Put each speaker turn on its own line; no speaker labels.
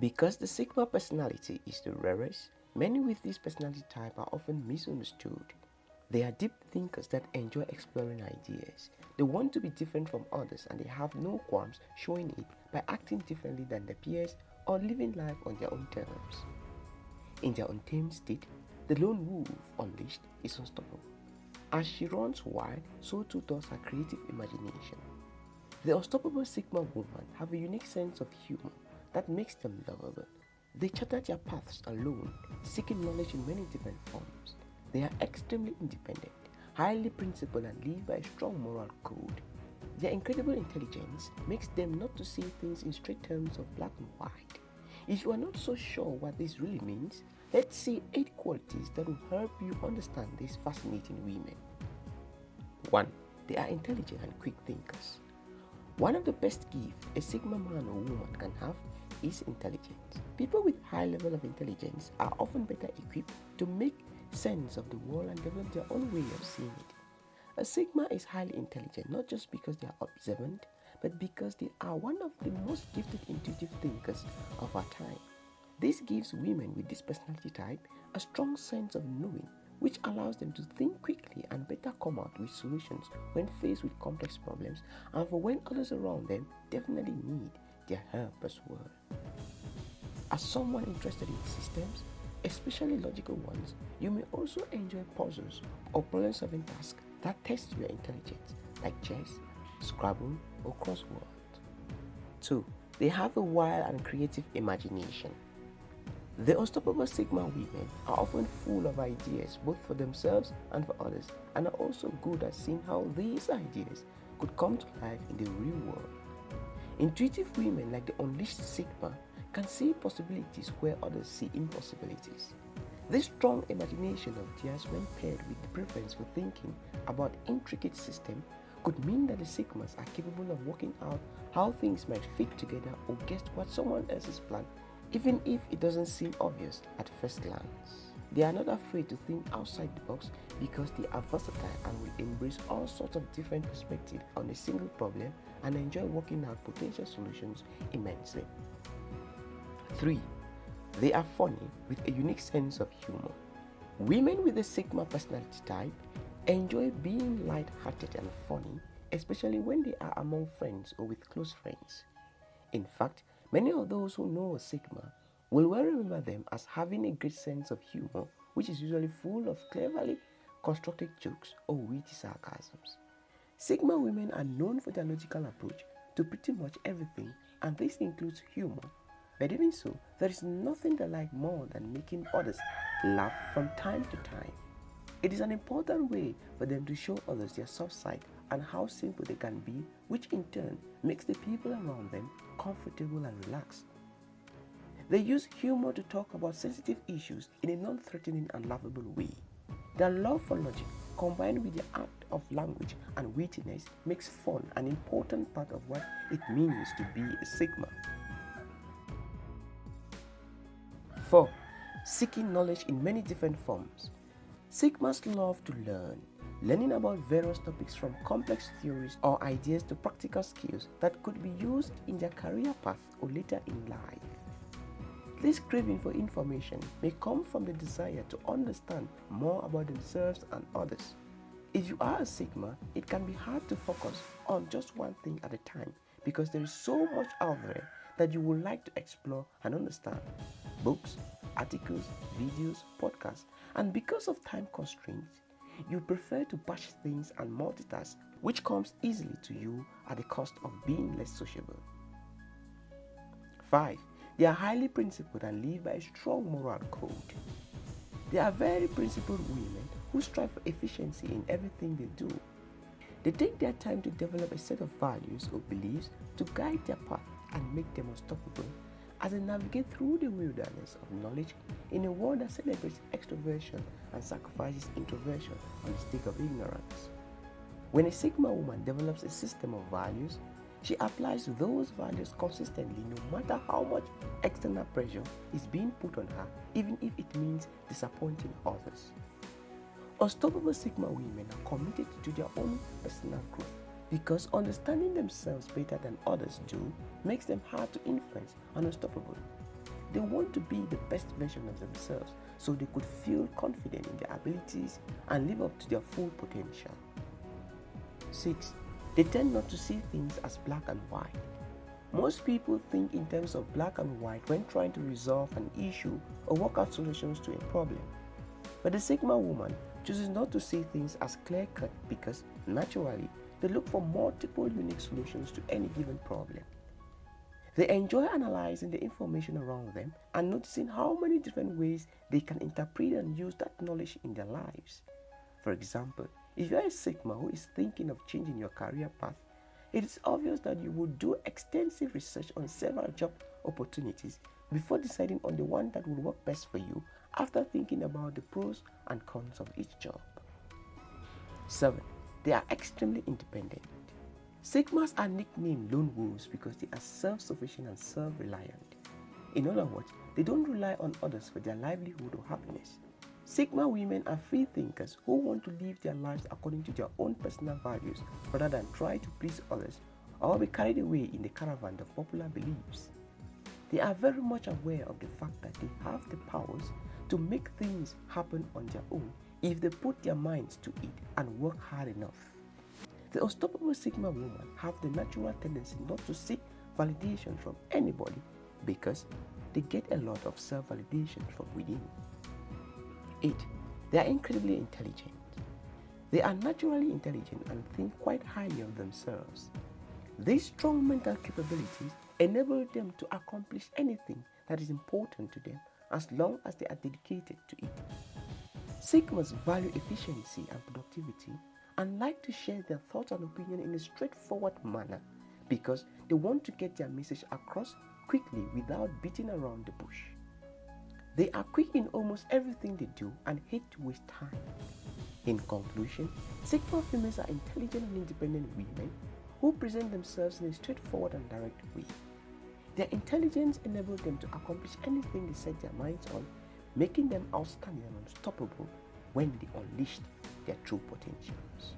Because the Sigma personality is the rarest, many with this personality type are often misunderstood. They are deep thinkers that enjoy exploring ideas. They want to be different from others and they have no qualms showing it by acting differently than their peers or living life on their own terms. In their untamed state, the lone wolf unleashed is unstoppable. As she runs wild, so too does her creative imagination. The unstoppable Sigma woman have a unique sense of humor that makes them lovable. They charter their paths alone, seeking knowledge in many different forms. They are extremely independent, highly principled and live by a strong moral code. Their incredible intelligence makes them not to see things in straight terms of black and white. If you are not so sure what this really means, let's see 8 qualities that will help you understand these fascinating women. 1. They are intelligent and quick thinkers. One of the best gifts a Sigma man or woman can have is intelligence. People with high level of intelligence are often better equipped to make sense of the world and develop their own way of seeing it. A Sigma is highly intelligent not just because they are observant, but because they are one of the most gifted intuitive thinkers of our time. This gives women with this personality type a strong sense of knowing, which allows them to think quickly and better come out with solutions when faced with complex problems and for when others around them definitely need their help as well. As someone interested in systems, especially logical ones, you may also enjoy puzzles or problem-solving tasks that test your intelligence, like chess, Scrabble, or crossword. 2. They have a wild and creative imagination. The unstoppable Sigma women are often full of ideas both for themselves and for others and are also good at seeing how these ideas could come to life in the real world. Intuitive women like the unleashed Sigma can see possibilities where others see impossibilities. This strong imagination of theirs when paired with the preference for thinking about intricate systems could mean that the Sigmas are capable of working out how things might fit together or guess what someone else's plan even if it doesn't seem obvious at first glance. They are not afraid to think outside the box because they are versatile and will embrace all sorts of different perspectives on a single problem and enjoy working out potential solutions immensely. 3. They are funny with a unique sense of humor. Women with a Sigma personality type enjoy being light-hearted and funny, especially when they are among friends or with close friends. In fact, many of those who know a Sigma will well remember them as having a great sense of humor, which is usually full of cleverly constructed jokes or witty sarcasms. Sigma women are known for their logical approach to pretty much everything, and this includes humor. But even so, there is nothing they like more than making others laugh from time to time. It is an important way for them to show others their soft side and how simple they can be, which in turn makes the people around them comfortable and relaxed. They use humor to talk about sensitive issues in a non-threatening and laughable way. Their love for logic, combined with the art of language and wittiness, makes fun an important part of what it means to be a Sigma. 4. Seeking knowledge in many different forms. Sigmas love to learn, learning about various topics from complex theories or ideas to practical skills that could be used in their career path or later in life. This craving for information may come from the desire to understand more about themselves and others. If you are a Sigma, it can be hard to focus on just one thing at a time because there is so much out there that you would like to explore and understand. Books, articles, videos, podcasts, and because of time constraints, you prefer to batch things and multitask, which comes easily to you at the cost of being less sociable. 5. They are highly principled and live by a strong moral code. They are very principled women who strive for efficiency in everything they do. They take their time to develop a set of values or beliefs to guide their path and make them unstoppable as they navigate through the wilderness of knowledge in a world that celebrates extroversion and sacrifices introversion on the stake of ignorance. When a Sigma woman develops a system of values, she applies those values consistently no matter how much external pressure is being put on her, even if it means disappointing others. Unstoppable Sigma women are committed to their own personal growth because understanding themselves better than others do makes them hard to influence and unstoppable. they want to be the best version of themselves so they could feel confident in their abilities and live up to their full potential. 6. They tend not to see things as black and white. Most people think in terms of black and white when trying to resolve an issue or work out solutions to a problem. But the Sigma woman chooses not to see things as clear cut because naturally they look for multiple unique solutions to any given problem. They enjoy analyzing the information around them and noticing how many different ways they can interpret and use that knowledge in their lives. For example, if you are a Sigma who is thinking of changing your career path, it is obvious that you would do extensive research on several job opportunities before deciding on the one that will work best for you after thinking about the pros and cons of each job. 7. They are extremely independent. Sigmas are nicknamed lone wolves because they are self-sufficient and self-reliant. In other words, they don't rely on others for their livelihood or happiness. Sigma women are free thinkers who want to live their lives according to their own personal values rather than try to please others or be carried away in the caravan of popular beliefs. They are very much aware of the fact that they have the powers to make things happen on their own if they put their minds to it and work hard enough. The unstoppable Sigma woman have the natural tendency not to seek validation from anybody because they get a lot of self-validation from within. 8. They are incredibly intelligent. They are naturally intelligent and think quite highly of themselves. These strong mental capabilities enable them to accomplish anything that is important to them as long as they are dedicated to it. Sigmas value efficiency and productivity and like to share their thoughts and opinion in a straightforward manner because they want to get their message across quickly without beating around the bush. They are quick in almost everything they do and hate to waste time. In conclusion, Sigma females are intelligent and independent women who present themselves in a straightforward and direct way. Their intelligence enables them to accomplish anything they set their minds on, making them outstanding and unstoppable when they unleash their true potentials.